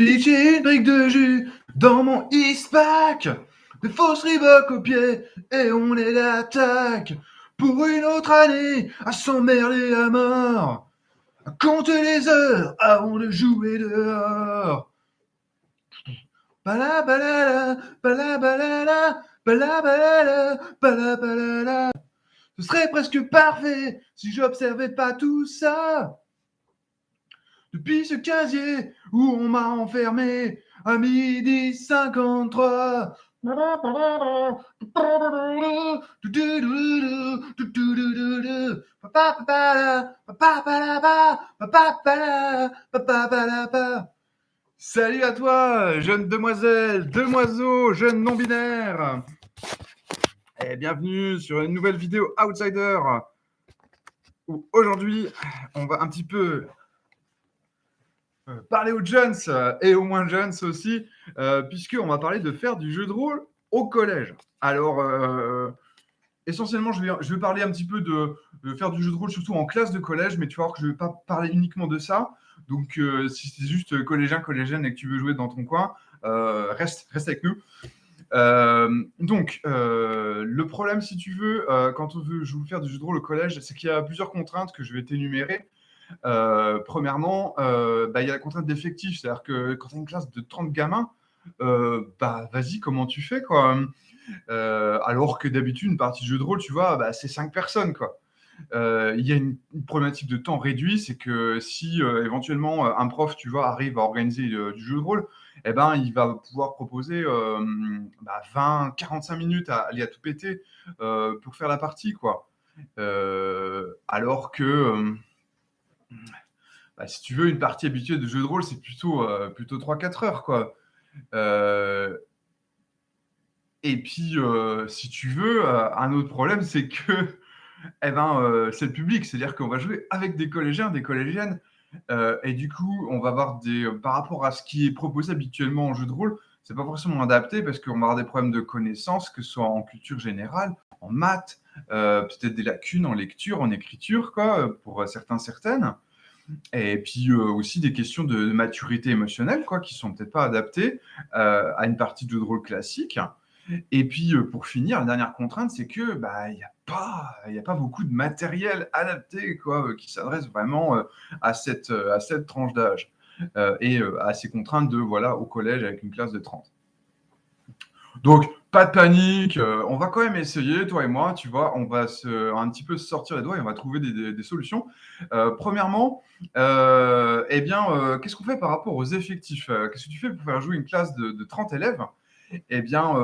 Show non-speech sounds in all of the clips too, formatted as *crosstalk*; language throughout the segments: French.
pitché une brique de jus dans mon Eastpack. Des fausses Reebok au pied et on les attaque. Pour une autre année à s'emmerder à mort. À compter les heures avant de jouer dehors. Ce serait presque parfait si j'observais pas tout ça. Depuis ce casier où on m'a enfermé à midi 53. Salut à toi, jeune demoiselle, demoiseau, jeune non-binaire. Et bienvenue sur une nouvelle vidéo Outsider. Où aujourd'hui, on va un petit peu parler aux jeunes euh, et aux moins jeunes aussi, euh, puisqu'on va parler de faire du jeu de rôle au collège. Alors, essentiellement, je vais, je parler un petit peu de, faire du jeu de rôle, surtout en classe de collège, mais tu vas voir que je ne vais pas parler uniquement de ça. Donc, si c'est juste collégien, collégienne et que tu veux jouer dans ton coin, reste, reste avec nous. donc, le problème, si tu veux, quand on veut faire du jeu de rôle au collège, c'est qu'il y a plusieurs contraintes que je vais t'énumérer. Euh, premièrement, euh, bah, il y a la contrainte d'effectif, c'est-à-dire que quand tu as une classe de 30 gamins, euh, bah vas-y, comment tu fais quoi? Alors que d'habitude, une partie de jeu de rôle, tu vois, bah, c'est 5 personnes quoi. Il y a une, problématique de temps réduit, c'est que si éventuellement un prof, tu vois, arrive à organiser du jeu de rôle, eh ben, il va pouvoir proposer 20, 45 bah, minutes à aller à tout péter pour faire la partie, quoi. alors que bah, si tu veux, une partie habituée de jeu de rôle, c'est plutôt, euh, plutôt 3-4 heures. Quoi. Euh, et puis, euh, si tu veux, un autre problème, c'est que *laughs* eh ben, c'est le public. C'est-à-dire qu'on va jouer avec des collégiens, des collégiennes. et du coup, on va avoir des. Par rapport à ce qui est proposé habituellement en jeu de rôle, c'est pas forcément adapté parce qu'on va avoir des problèmes de connaissances, que ce soit en culture générale, en maths, peut-être des lacunes en lecture, en écriture, quoi, pour certains, certaines. Et puis aussi des questions de maturité émotionnelle, quoi, qui sont peut-être pas adaptées à une partie de jeu de rôle classique. Et puis pour finir, la dernière contrainte, c'est que bah il n'y a pas il a pas beaucoup de matériel adapté, quoi, qui s'adresse vraiment à cette à cette tranche d'âge et à ces contraintes de voilà au collège avec une classe de 30. Donc, pas de panique, euh, on va quand même essayer, toi et moi, tu vois, on va se, un petit peu se sortir les doigts et on va trouver des, solutions. Euh, premièrement, euh, eh bien, qu'est-ce qu'on fait par rapport aux effectifs Qu'est-ce que tu fais pour faire jouer une classe de, 30 élèves? Eh bien,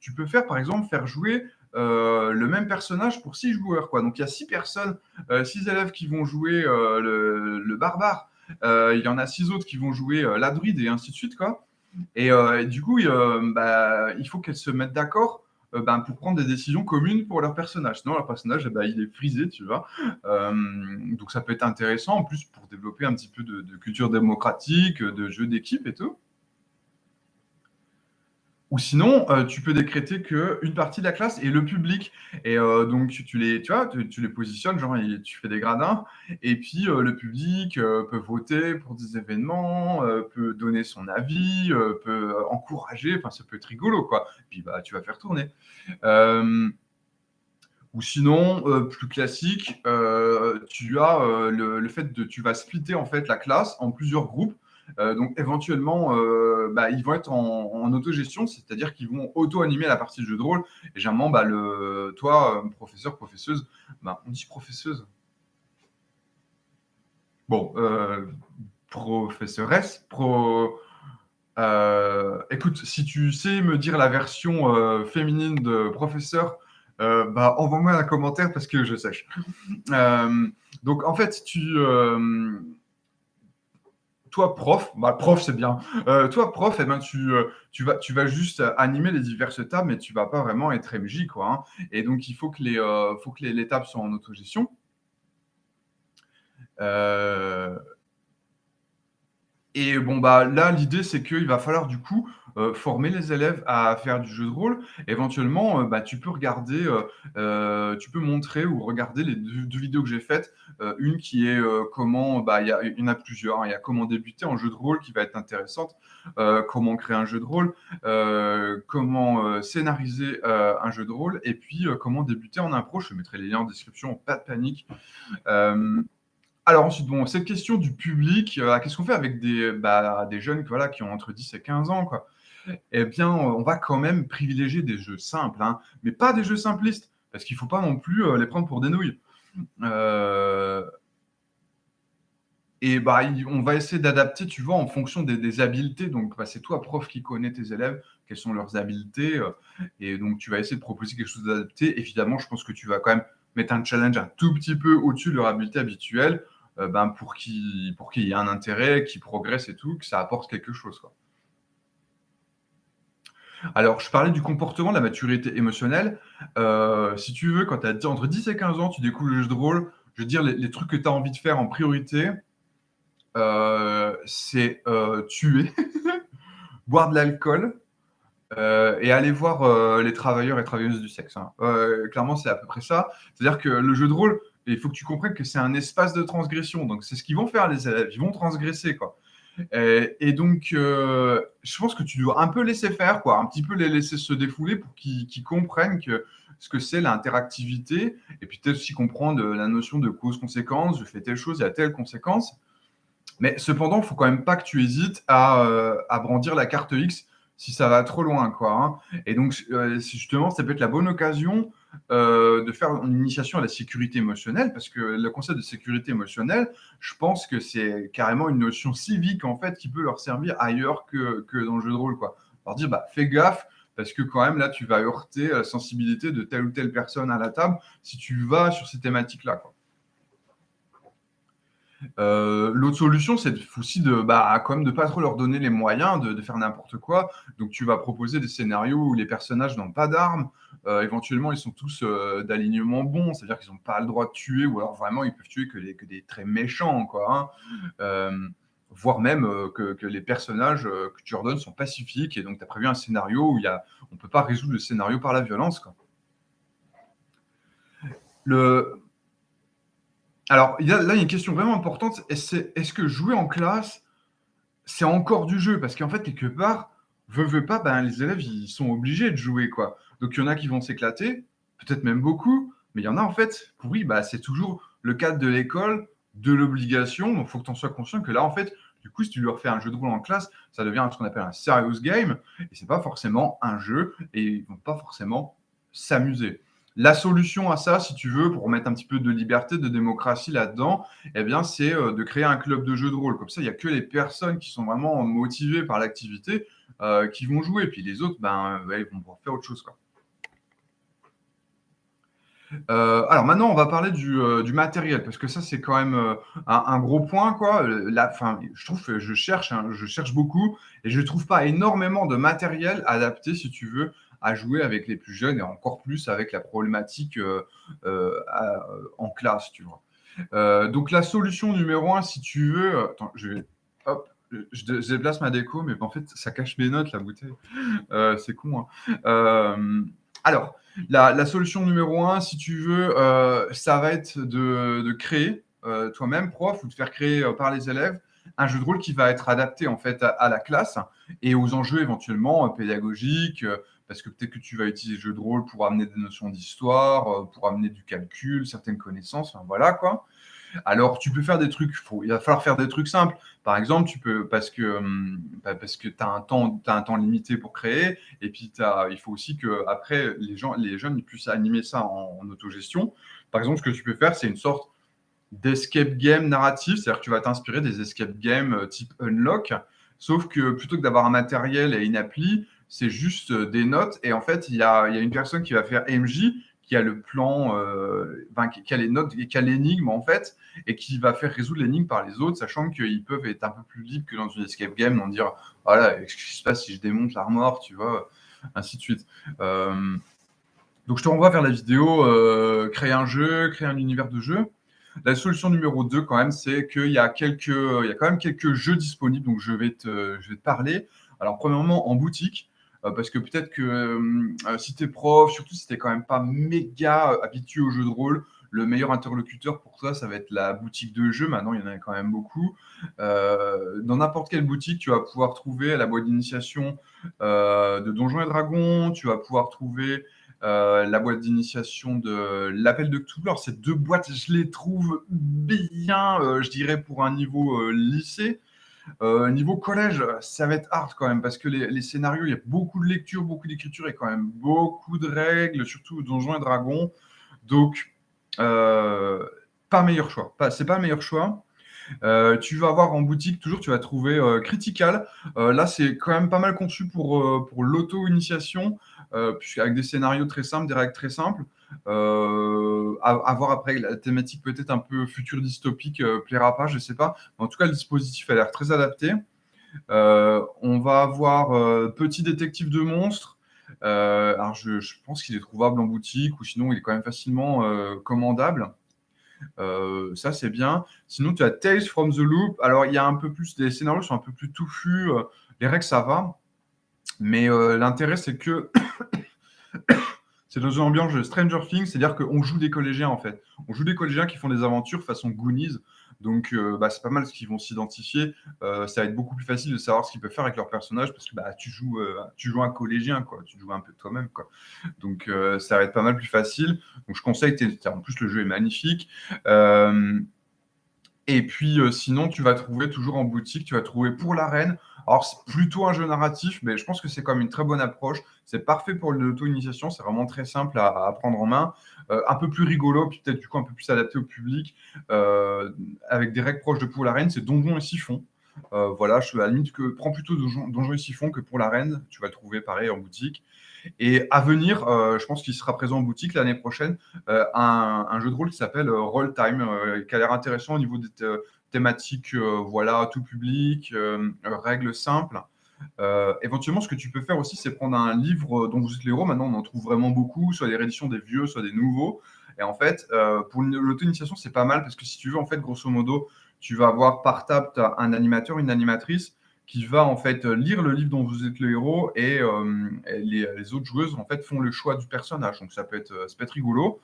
tu peux faire, par exemple, faire jouer le même personnage pour 6 joueurs. Quoi. Donc, il y a 6 personnes, 6 élèves qui vont jouer le, barbare, il y en a 6 autres qui vont jouer la druide et ainsi de suite, quoi. Et, euh, du coup, euh, bah, il faut qu'elles se mettent d'accord euh, ben, pour prendre des décisions communes pour leur personnage. Sinon, leur personnage, eh ben, il est frisé, tu vois. donc, ça peut être intéressant, en plus, pour développer un petit peu de culture démocratique, de jeu d'équipe et tout. Ou sinon, euh, tu peux décréter qu'une partie de la classe est le public. Et euh, donc, tu, les, tu, vois, tu, les positionnes, genre, tu fais des gradins. Et puis, euh, le public peut voter pour des événements, peut donner son avis, peut encourager. Enfin, ça peut être rigolo, quoi. puis, bah, tu vas faire tourner. ou sinon, plus classique, tu as le, le, fait de, tu vas splitter en fait la classe en plusieurs groupes euh, donc éventuellement, euh, bah, ils vont être en, autogestion, c'est-à-dire qu'ils vont auto-animer la partie de jeu de rôle. Et généralement, bah, le, toi, euh, professeur, professeuse, bah, on dit professeuse. Bon, professeuresse, pro. écoute, si tu sais me dire la version féminine de professeur, bah, envoie-moi un commentaire parce que je sèche. *laughs* donc, en fait, tu, toi, prof, bah, prof, c'est bien. Euh, toi, prof, eh ben, tu, euh, tu, vas, tu vas juste animer les diverses tables, mais tu vas pas vraiment être MJ. Quoi, hein. Et donc, il faut que les, euh, faut que les, les, tables soient en autogestion. Et bon, bah, là, l'idée, c'est qu'il va falloir du coup heu, former les élèves à faire du jeu de rôle. Éventuellement, heu, bah, tu peux regarder, heu, tu peux montrer ou regarder les 2- 2 vidéos que j'ai faites. Une qui est, comment bah, il y y en a plusieurs, hein. Il y a comment débuter en jeu de rôle qui va être intéressante, comment créer un jeu de rôle, comment, scénariser, un jeu de rôle et puis, comment débuter en impro. Je mettrai les liens en description, pas de panique. Alors ensuite, bon, cette question du public, qu'est-ce qu'on fait avec des, bah, des jeunes, voilà, qui ont entre 10 et 15 ans, quoi? Et bien, on va quand même privilégier des jeux simples, hein, mais pas des jeux simplistes, parce qu'il faut pas non plus, heu, les prendre pour des nouilles. Heu et bah, on va essayer d'adapter, tu vois, en fonction des habiletés. Donc, bah, c'est toi, prof, qui connais tes élèves, quelles sont leurs habiletés, heu et donc tu vas essayer de proposer quelque chose d'adapté. Évidemment, je pense que tu vas quand même mettre un challenge un tout petit peu au-dessus de leur habileté habituelle, ben, pour qu'il y ait un intérêt, qu'ils progressent et tout, que ça apporte quelque chose. Alors, je parlais du comportement, de la maturité émotionnelle. Heu, si tu veux, quand tu as entre 10 et 15 ans, tu découvres le jeu de rôle, je veux dire les trucs que tu as envie de faire en priorité, heu, c'est, heu, tuer, *laughs* boire de l'alcool, et aller voir, les travailleurs et travailleuses du sexe, hein. Clairement, c'est à peu près ça. C'est-à-dire que le jeu de rôle, il faut que tu comprennes que c'est un espace de transgression. Donc c'est ce qu'ils vont faire les élèves, ils vont transgresser, quoi. Et et donc, heu, je pense que tu dois un peu laisser faire, quoi, un petit peu les laisser se défouler pour qu'ils comprennent que ce que c'est l'interactivité et puis peut-être aussi comprendre, heu, la notion de cause-conséquence. Je fais telle chose, il y a telle conséquence. Mais cependant, il faut quand même pas que tu hésites à, à brandir la carte X si ça va trop loin, quoi, hein. Et donc, justement, ça peut être la bonne occasion, heu, de faire une initiation à la sécurité émotionnelle parce que le concept de sécurité émotionnelle, je pense que c'est carrément une notion civique, en fait, qui peut leur servir ailleurs que que dans le jeu de rôle, quoi. Leur dire: «Bah, fais gaffe parce que quand même là, tu vas heurter la sensibilité de telle ou telle personne à la table si tu vas sur ces thématiques-là, quoi». Heu, l'autre solution, c'est aussi de, bah, quand de pas trop leur donner les moyens de faire n'importe quoi. Donc tu vas proposer des scénarios où les personnages n'ont pas d'armes, heu, éventuellement ils sont tous, heu, d'alignement bon, c'est-à-dire qu'ils ont pas le droit de tuer ou alors vraiment ils peuvent tuer que des très méchants, quoi, hein. Voire même, que les personnages, que tu leur donnes sont pacifiques et donc tu as prévu un scénario où y a on peut pas résoudre le scénario par la violence. Le alors, là, il y a une question vraiment importante est-ce que jouer en classe, c'est encore du jeu? Parce qu'en fait, quelque part, veux, veux pas, ben, les élèves, ils sont obligés de jouer, quoi. Donc il y en a qui vont s'éclater, peut-être même beaucoup, mais il y en a, en fait, pour oui, bah, c'est toujours le cadre de l'école, de l'obligation, donc il faut que tu en sois conscient que là, en fait, du coup, si tu leur fais un jeu de rôle en classe, ça devient ce qu'on appelle un serious game et c'est pas forcément un jeu et ils vont pas forcément s'amuser. La solution à ça, si tu veux, pour mettre un petit peu de liberté, de démocratie là-dedans, eh bien, c'est, heu, de créer un club de jeu de rôle. Comme ça, il y a que les personnes qui sont vraiment motivées par l'activité, heu, qui vont jouer. Puis les autres, ben, ouais, ils vont pouvoir faire autre chose, alors maintenant, on va parler du, matériel parce que ça, c'est quand même, un gros point, quoi. Là, enfin, je trouve je cherche, hein, je cherche beaucoup et je trouve pas énormément de matériel adapté, si tu veux, à jouer avec les plus jeunes et encore plus avec la problématique, heu heu, à en classe, tu vois? Donc la solution numéro 1, si tu veux, attends, je vais hop, je dé je déplace ma déco, mais en fait, ça cache mes notes, la bouteille. C'est con, hein. Alors, la solution numéro 1, si tu veux, ça va être de créer, toi-même, prof, ou de faire créer, par les élèves, un jeu de rôle qui va être adapté, en fait, à à la classe et aux enjeux éventuellement, pédagogiques, parce que peut-être que tu vas utiliser le jeu de rôle pour amener des notions d'histoire, heu, pour amener du calcul, certaines connaissances, enfin voilà, quoi. Alors, tu peux faire des trucs, il va falloir faire des trucs simples. Par exemple, tu peux parce que, hem, bah, que tu as as un temps limité pour créer et puis as il faut aussi qu'après les gens les jeunes, puissent animer ça en en autogestion. Par exemple, ce que tu peux faire, c'est une sorte d'escape game narratif, c'est-à-dire que tu vas t'inspirer des escape games, heu, type Unlock, sauf que plutôt que d'avoir un matériel et une appli, c'est juste, heu, des notes et en fait, il y a y a une personne qui va faire MJ, qui a le plan, enfin qui a les notes qui a l'énigme, en fait et qui va faire résoudre l'énigme par les autres, sachant qu'ils peuvent être un peu plus libres que dans une escape game, en dire: «Voilà, qu'est-ce qui se passe si je démonte l'armoire?» tu vois? Ainsi de suite. Hem, donc je te renvoie vers la vidéo, heu, créer un jeu, créer un univers de jeu. La solution numéro 2 quand même, c'est qu'il y a quelques, il y a quand même quelques jeux disponibles, donc je vais te je vais te parler. Alors, premièrement, en boutique, parce que peut-être que si tu es prof, surtout si tu quand même pas méga habitué au jeu de rôle, le meilleur interlocuteur pour toi, ça va être la boutique de jeux. Maintenant, il y en a quand même beaucoup. Euh, dans n'importe quelle boutique, tu vas pouvoir trouver la boîte d'initiation euh, de Donjons et Dragons. Tu vas pouvoir trouver euh, la boîte d'initiation de l'Appel de Cthulhu. Alors, ces deux boîtes, je les trouve bien, je dirais, pour un niveau lycée. Niveau collège, ça va être hard quand même parce que les, scénarios, il y a beaucoup de lecture, beaucoup d'écriture et quand même beaucoup de règles, surtout Donjons et Dragons. Donc, euh, pas meilleur choix. Pas, c'est pas le meilleur choix. Euh, tu vas avoir en boutique, toujours, tu vas trouver euh, Critical. là, c'est quand même pas mal conçu pour l'auto-initiation, avec des scénarios très simples, des règles très simples. à, voir après, la thématique peut-être un peu futur dystopique plaira pas, je sais pas. en tout cas, le dispositif a l'air très adapté. on va avoir Petit détective de monstres. Euh, alors, je, pense qu'il est trouvable en boutique ou sinon il est quand même facilement euh, commandable. Euh, ça, c'est bien. Sinon, tu as Tales from the Loop. Alors, il y a un peu plus, les scénarios sont un peu plus touffus. les règles, ça va. Mais l'intérêt, c'est que *coughs* c'est dans une ambiance de Stranger Things, c'est-à-dire qu'on joue des collégiens en fait. On joue des collégiens qui font des aventures façon Goonies. Donc, euh, bah, c'est pas mal ce qu'ils vont s'identifier. Euh, ça va être beaucoup plus facile de savoir ce qu'ils peuvent faire avec leur personnage parce que bah, tu, joues, euh, tu joues un collégien, quoi. tu joues un peu toi-même. Donc, ça va être pas mal plus facile. Donc, je conseille, en plus, le jeu est magnifique. et puis, sinon, tu vas trouver toujours en boutique, tu vas trouver pour l'arène. Alors, c'est plutôt un jeu narratif, mais je pense que c'est quand même une très bonne approche. C'est parfait pour l'auto-initiation, c'est vraiment très simple à, prendre en main. Euh, un peu plus rigolo, puis peut-être du coup un peu plus adapté au public, euh, avec des règles proches de Pour la Reine, c'est Donjon et Siphon. Euh, voilà, je à la limite que prends plutôt Donjon, et Siphon que pour la Reine. Tu vas trouver pareil en boutique. Et à venir, je pense qu'il sera présent en boutique l'année prochaine, un, jeu de rôle qui s'appelle Roll Time, qui a l'air intéressant au niveau des thématiques, voilà, tout public, règles simples. Euh, éventuellement, ce que tu peux faire aussi, c'est prendre un livre dont vous êtes l'héros. Maintenant, on en trouve vraiment beaucoup, soit des rééditions des vieux, soit des nouveaux. Et en fait, euh, pour l'auto-initiation, c'est pas mal parce que si tu veux, en fait, grosso modo, tu vas avoir par table un animateur, une animatrice qui va en fait lire le livre dont vous êtes le héros et, euh, les, autres joueuses en fait font le choix du personnage. Donc ça peut être, ça peut être rigolo.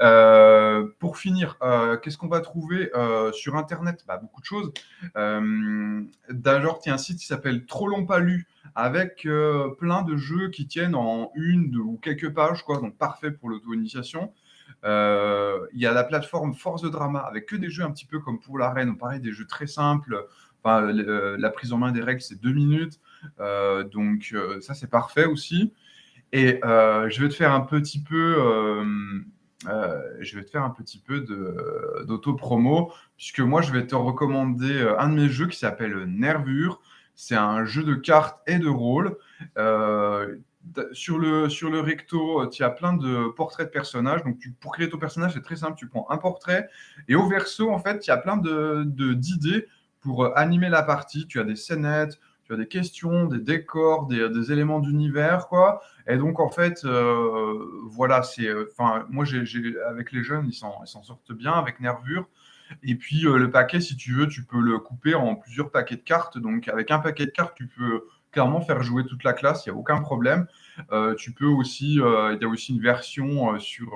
Euh, pour finir, euh, qu'est-ce qu'on va trouver euh, sur Internet? Bah, Beaucoup de choses. D'ailleurs, il y a un site qui s'appelle Trop long pas lu, avec plein de jeux qui tiennent en une ou quelques pages, quoi, donc parfait pour l'auto-initiation. Il y a la plateforme Force de Drama, avec que des jeux un petit peu comme pour l'arène, pareil, des jeux très simples. La prise en main des règles, c'est deux minutes. donc, ça, c'est parfait aussi. Et je vais te faire un petit peu euh, je vais te faire un petit peu d'auto-promo, puisque moi, je vais te recommander euh, un de mes jeux qui s'appelle Nervure. C'est un jeu de cartes et de rôle. Euh, sur, le, sur le recto, tu as plein de portraits de personnages. Donc, tu, pour créer ton personnage, c'est très simple. Tu prends un portrait. Et au verso, en fait, tu as plein d'idées de, d'idées pour animer la partie. Tu as des scénettes, tu as des questions, des décors, des, éléments d'univers, quoi. Et donc, en fait, euh, voilà, c'est. Euh, enfin, moi, avec les jeunes, ils s'en, sortent bien avec Nervure. Et puis, euh, le paquet, si tu veux, tu peux le couper en plusieurs paquets de cartes. Donc, avec un paquet de cartes, tu peux clairement faire jouer toute la classe, il n'y a aucun problème. tu peux aussi, il y a aussi une version sur,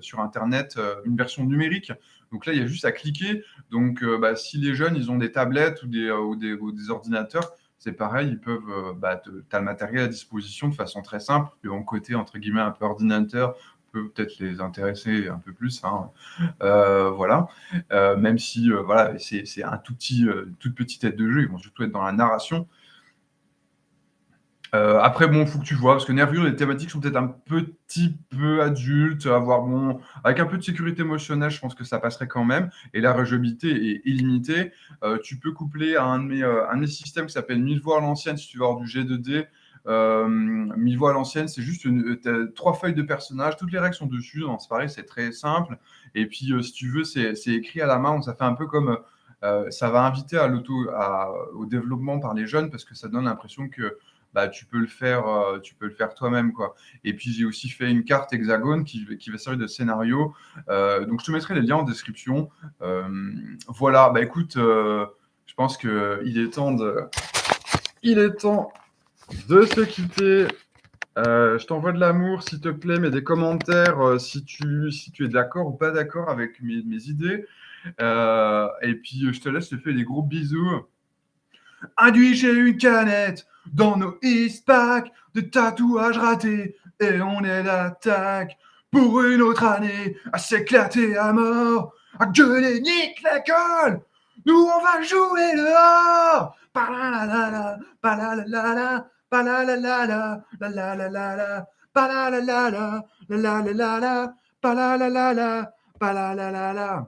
sur Internet, une version numérique. Donc là, il y a juste à cliquer. Donc, bah, si les jeunes, ils ont des tablettes ou des, ou des ordinateurs, c'est pareil, ils peuvent, euh, bah, tu as le matériel à disposition de façon très simple. Le côté, entre guillemets, un peu ordinateur peut peut-être les intéresser un peu plus. Hein. Euh, voilà. Euh, même si, voilà, c'est un tout petit, toute petite tête de jeu, ils vont surtout être dans la narration. Euh, après, bon, il faut que tu vois, parce que Nervure, les thématiques sont peut-être un petit peu adultes, avoir bon, avec un peu de sécurité émotionnelle, je pense que ça passerait quand même. Et la rejouabilité est illimitée. Euh, tu peux coupler à un de mes, euh, un systèmes qui s'appelle 1000 voix à l'ancienne, si tu veux avoir du G2D. 1000 voix à l'ancienne, c'est juste trois feuilles de personnages, toutes les règles sont dessus, c'est pareil, c'est très simple. Et puis, si tu veux, c'est écrit à la main, donc ça fait un peu comme. ça va inviter à l'auto, au développement par les jeunes parce que ça donne l'impression que bah, tu peux le faire, euh, tu peux le faire toi-même. Et puis j'ai aussi fait une carte hexagone qui, va servir de scénario. Euh, donc je te mettrai les liens en description. Euh, voilà, bah écoute, je pense que il est temps de, il est temps de se quitter. Je t'envoie de l'amour, s'il te plaît, mais des commentaires si, tu, si tu es d'accord ou pas d'accord avec mes, idées. Et puis, je te laisse te faire des gros bisous. Induit une canette dans nos East Pack de tatouages ratés et on est l'attaque pour une autre année à s'éclater à mort, à gueuler nique l'école. Nous on va jouer dehors. Palalalala, palalalala, palalalala, la la la la la, palalalala, la la la la la, palalalala, palalalala.